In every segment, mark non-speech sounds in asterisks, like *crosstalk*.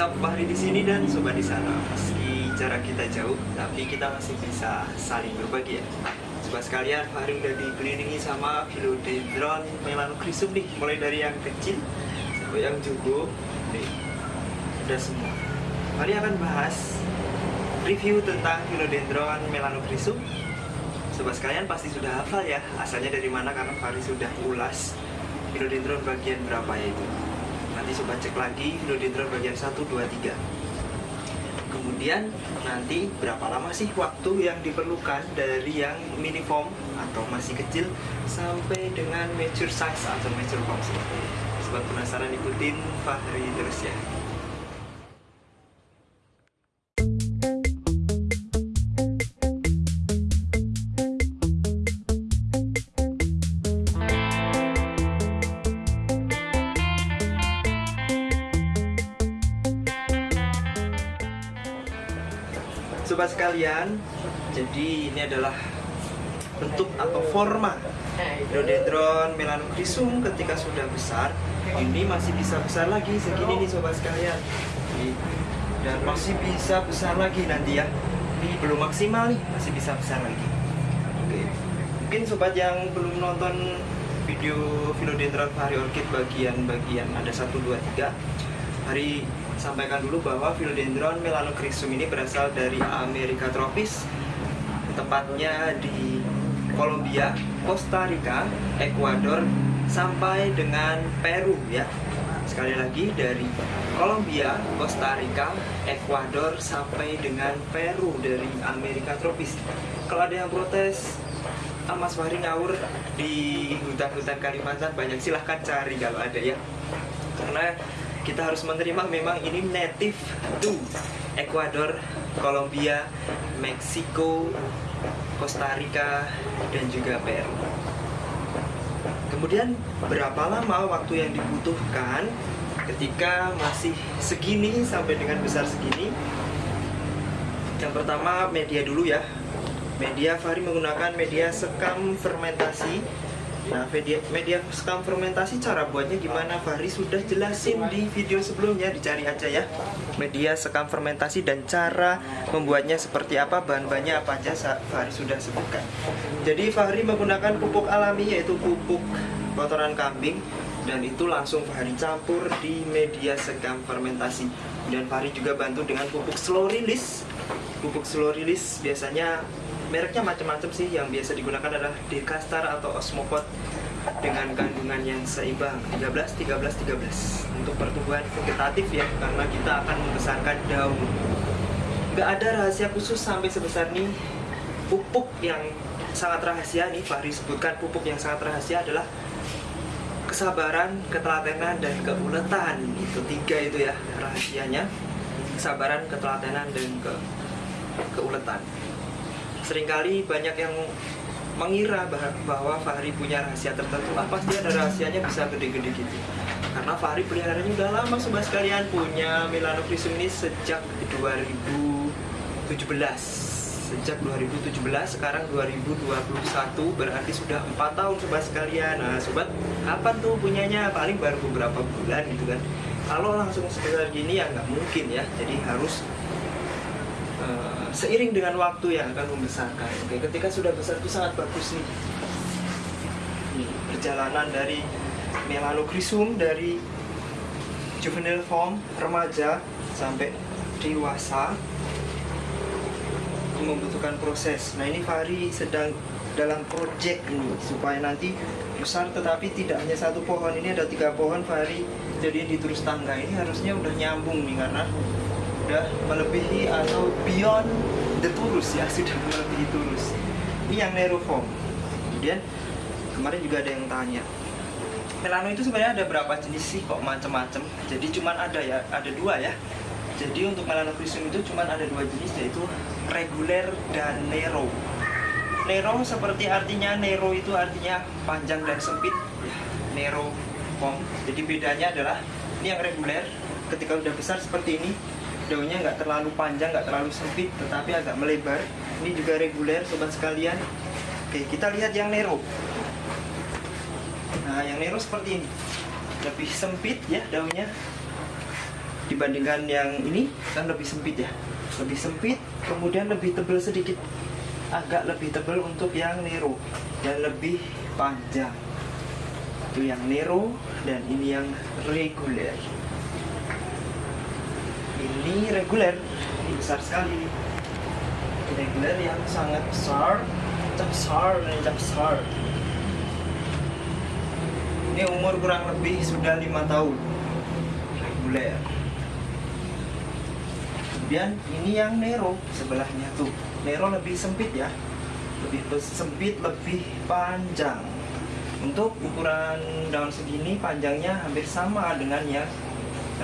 Fahri di sini dan sobat di sana. Meski jarak kita jauh, tapi kita masih bisa saling berbagi ya. Sobat sekalian, Fahri udah dikelilingi sama philodendron melanochrysum nih, mulai dari yang kecil sampai yang jugo. Nih, udah semua. Fahri akan bahas review tentang philodendron melanochrysum. Sobat sekalian pasti sudah hafal ya, asalnya dari mana karena Fahri sudah ulas philodendron bagian berapa ya itu nanti sobat cek lagi philodendron bagian 1, 2, 3 kemudian nanti berapa lama sih waktu yang diperlukan dari yang mini form atau masih kecil sampai dengan mature size atau mature form? Sobat penasaran ikutin Fahri terus ya Sobat sekalian, jadi ini adalah bentuk atau forma Rhododendron melanochrysum ketika sudah besar. Ini masih bisa besar lagi segini nih sobat sekalian. Dan masih bisa besar lagi nanti ya. Ini belum maksimal nih masih bisa besar lagi. Oke. mungkin sobat yang belum nonton video philodendron vari orchid bagian-bagian ada 1, 2, 3 hari sampaikan dulu bahwa philodendron melanochrysum ini berasal dari Amerika tropis tepatnya di Kolombia, Costa Rica, Ekuador sampai dengan Peru ya. Sekali lagi dari Kolombia, Costa Rica, Ekuador sampai dengan Peru dari Amerika tropis. Kalau ada yang protes, ah, Mas Fahri ngawur di hutan-hutan Kalimantan banyak silahkan cari kalau ada ya. Karena kita harus menerima memang ini native to Ekuador, Kolombia, Meksiko, Costa Rica, dan juga Peru. Kemudian berapa lama waktu yang dibutuhkan ketika masih segini sampai dengan besar segini? Yang pertama media dulu ya. Media Fahri menggunakan media sekam fermentasi Nah, media, media sekam fermentasi cara buatnya gimana? Fahri sudah jelasin di video sebelumnya, dicari aja ya. Media sekam fermentasi dan cara membuatnya seperti apa, bahan-bahannya apa aja Fahri sudah sebutkan. Jadi Fahri menggunakan pupuk alami yaitu pupuk kotoran kambing dan itu langsung Fahri campur di media sekam fermentasi. Dan Fahri juga bantu dengan pupuk slow release. Pupuk slow release biasanya mereknya macam-macam sih. Yang biasa digunakan adalah Decastar atau Osmopot dengan kandungan yang seimbang. 13 13 13 untuk pertumbuhan vegetatif ya karena kita akan membesarkan daun. Nggak ada rahasia khusus sampai sebesar ini pupuk yang sangat rahasia nih Fahri sebutkan pupuk yang sangat rahasia adalah kesabaran, ketelatenan, dan keuletan. Itu tiga itu ya rahasianya. Kesabaran, ketelatenan, dan ke keuletan sering kali banyak yang mengira bahwa Fahri punya rahasia tertentu. Ah pasti ada rahasianya bisa gede-gede gitu? Karena Fahri peliharanya udah lama sobat sekalian. Punya melanochrysum ini sejak 2017 sejak 2017 sekarang 2021 berarti sudah empat tahun sobat sekalian. Nah sobat kapan tuh punyanya? Paling baru beberapa bulan gitu kan. Kalau langsung sebesar gini ya nggak mungkin ya. Jadi harus uh, seiring dengan waktu yang akan membesarkan. Oke, ketika sudah besar itu sangat bagus nih. perjalanan dari melanochrysum dari juvenile form remaja sampai dewasa itu membutuhkan proses. Nah ini Fahri sedang dalam project ini supaya nanti besar tetapi tidak hanya satu pohon ini ada tiga pohon Fahri jadi di terus tangga ini harusnya udah nyambung nih karena sudah melebihi atau beyond the turus ya *laughs* sudah melebihi turus ini yang neroform kemudian kemarin juga ada yang tanya melano itu sebenarnya ada berapa jenis sih kok macam-macam? Jadi cuman ada ya ada dua ya. Jadi untuk melanochrysum itu cuman ada dua jenis yaitu reguler dan nero. Nero seperti artinya nero itu artinya panjang dan sempit. Ya nero form. Jadi bedanya adalah ini yang reguler ketika udah besar seperti ini daunnya nggak terlalu panjang nggak terlalu sempit tetapi agak melebar. Ini juga reguler sobat sekalian. Oke kita lihat yang nero. Nah yang nero seperti ini. Lebih sempit ya daunnya dibandingkan yang ini kan lebih sempit ya. Lebih sempit kemudian lebih tebal sedikit. Agak lebih tebal untuk yang Nero. Dan lebih panjang. Itu yang Nero dan ini yang reguler ini reguler ini besar sekali. Reguler yang sangat besar besar dan besar. Ini umur kurang lebih sudah lima tahun. Reguler. Kemudian ini yang Nero sebelahnya tuh. Nero lebih sempit ya. Lebih sempit lebih panjang. Untuk ukuran daun segini panjangnya hampir sama dengan yang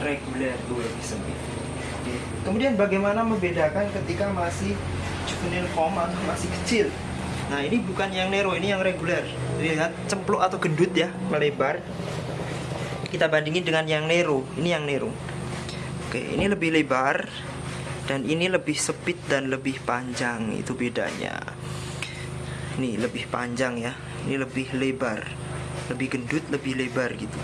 reguler tuh lebih sempit. Kemudian bagaimana membedakan ketika masih juvenile form atau masih kecil? Nah ini bukan yang Nero ini yang reguler. Lihat cempluk atau gendut ya melebar. Kita bandingin dengan yang Nero. Ini yang Nero. Oke ini lebih lebar dan ini lebih sempit dan lebih panjang. Itu bedanya. Ini lebih panjang ya. Ini lebih lebar. Lebih gendut lebih lebar gitu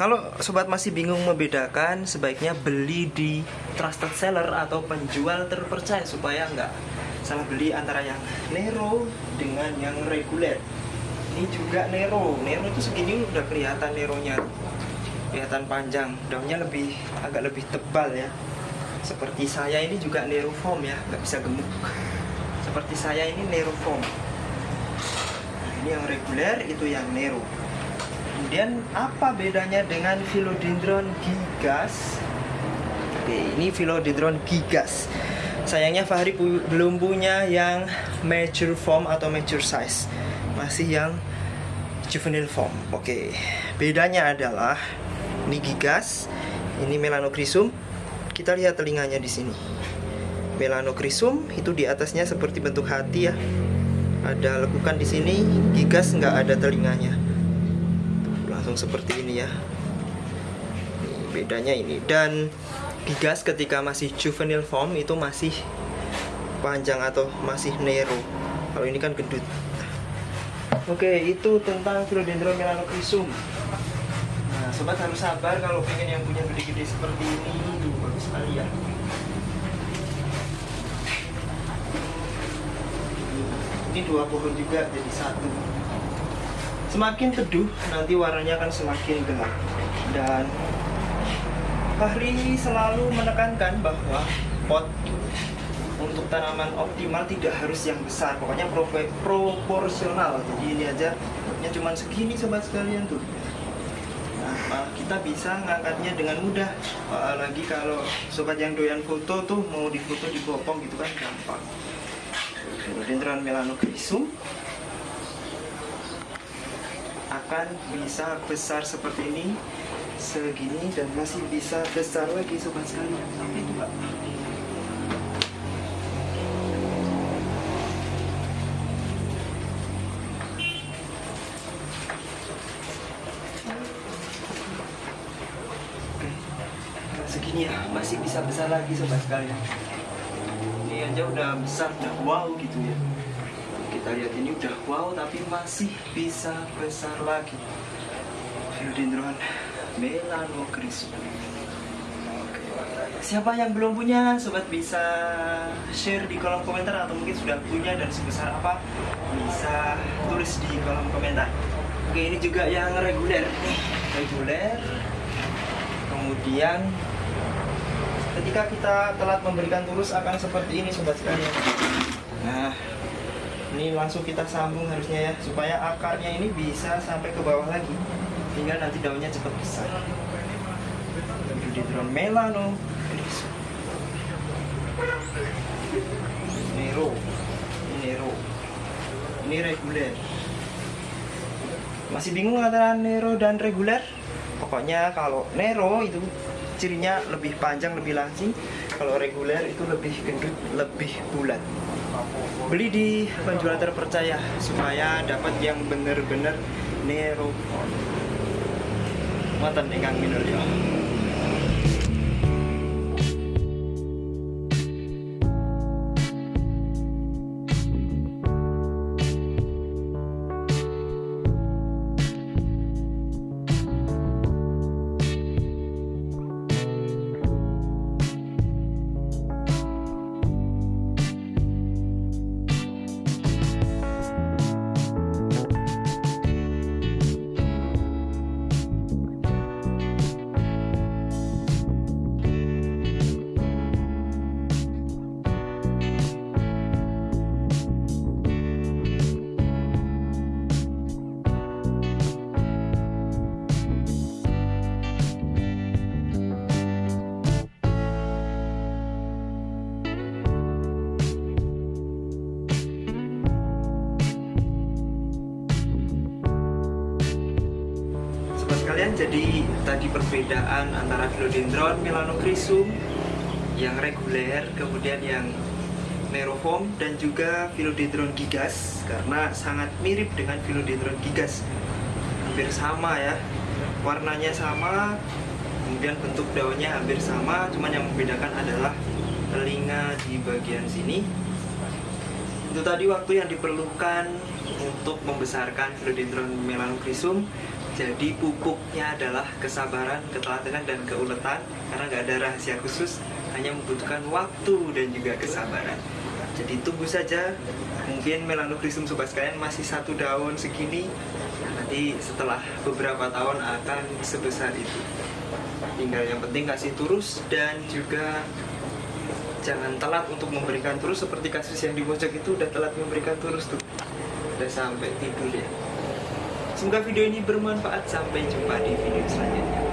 kalau sobat masih bingung membedakan sebaiknya beli di trusted seller atau penjual terpercaya supaya nggak salah beli antara yang Nero dengan yang reguler. Ini juga Nero. Nero itu segini udah kelihatan Neronya. Kelihatan panjang. Daunnya lebih agak lebih tebal ya. Seperti saya ini juga Neroform ya. Nggak bisa gemuk. Seperti saya ini Neroform nah, ini yang reguler itu yang Nero kemudian apa bedanya dengan Philodendron gigas oke ini Philodendron gigas sayangnya Fahri pu belum punya yang mature form atau mature size masih yang juvenile form oke bedanya adalah ini gigas ini melanochrysum kita lihat telinganya di sini. Melanochrysum itu di atasnya seperti bentuk hati ya. Ada lekukan di sini, gigas nggak ada telinganya. Tuh, langsung seperti ini ya. Ini, bedanya ini dan gigas ketika masih juvenile form itu masih panjang atau masih nero. Kalau ini kan gendut. Oke, itu tentang Philodendron melanochrysum. Nah, sobat harus sabar kalau pengen yang punya gede-gede seperti ini sekali ya ini dua pohon juga jadi satu semakin teduh nanti warnanya akan semakin gelap. Dan Fahri selalu menekankan bahwa pot untuk tanaman optimal tidak harus yang besar. Pokoknya proporsional. Jadi ini aja potnya cuma segini sobat sekalian tuh. Malah kita bisa ngangkatnya dengan mudah. Apalagi kalau sobat yang doyan foto tuh mau difoto dipopong gitu kan gampang. Philodendron melanochrysum akan bisa besar seperti ini segini dan masih bisa besar lagi sobat sekalian. Sampai pak. Segini ya. Masih bisa besar lagi sobat sekalian. Ini aja udah besar udah wow gitu ya kita lihat ini udah wow tapi masih bisa besar lagi. Philodendron melanochrysum siapa yang belum punya sobat bisa share di kolom komentar atau mungkin sudah punya dan sebesar apa bisa tulis di kolom komentar. Oke ini juga yang reguler reguler. Kemudian ketika kita telat memberikan tulus akan seperti ini sobat sekalian. Nah ini langsung kita sambung harusnya ya supaya akarnya ini bisa sampai ke bawah lagi. Tinggal nanti daunnya cepat besar. Rhododendron melano. Ini Nero ini reguler. Masih bingung antara Nero dan reguler? Pokoknya kalau Nero itu cirinya lebih panjang lebih langsing kalau reguler itu lebih gendut lebih bulat. Beli di penjual terpercaya supaya dapat yang bener-bener nero. Mantan ingkang jadi tadi perbedaan antara philodendron melanocrysum yang reguler kemudian yang Neroform dan juga Philodendron gigas karena sangat mirip dengan Philodendron gigas. Hampir sama ya. Warnanya sama kemudian bentuk daunnya hampir sama cuman yang membedakan adalah telinga di bagian sini. Itu tadi waktu yang diperlukan untuk membesarkan Philodendron melanocrysum jadi pupuknya adalah kesabaran, ketelatenan, dan keuletan. Karena nggak ada rahasia khusus hanya membutuhkan waktu dan juga kesabaran. Jadi tunggu saja. Mungkin melanocrysum sobat sekalian masih satu daun segini. Nanti setelah beberapa tahun akan sebesar itu. Tinggal yang penting kasih terus dan juga jangan telat untuk memberikan terus. Seperti kasus yang di pojok itu udah telat memberikan terus tuh. Udah sampai tidur ya semoga video ini bermanfaat. Sampai jumpa di video selanjutnya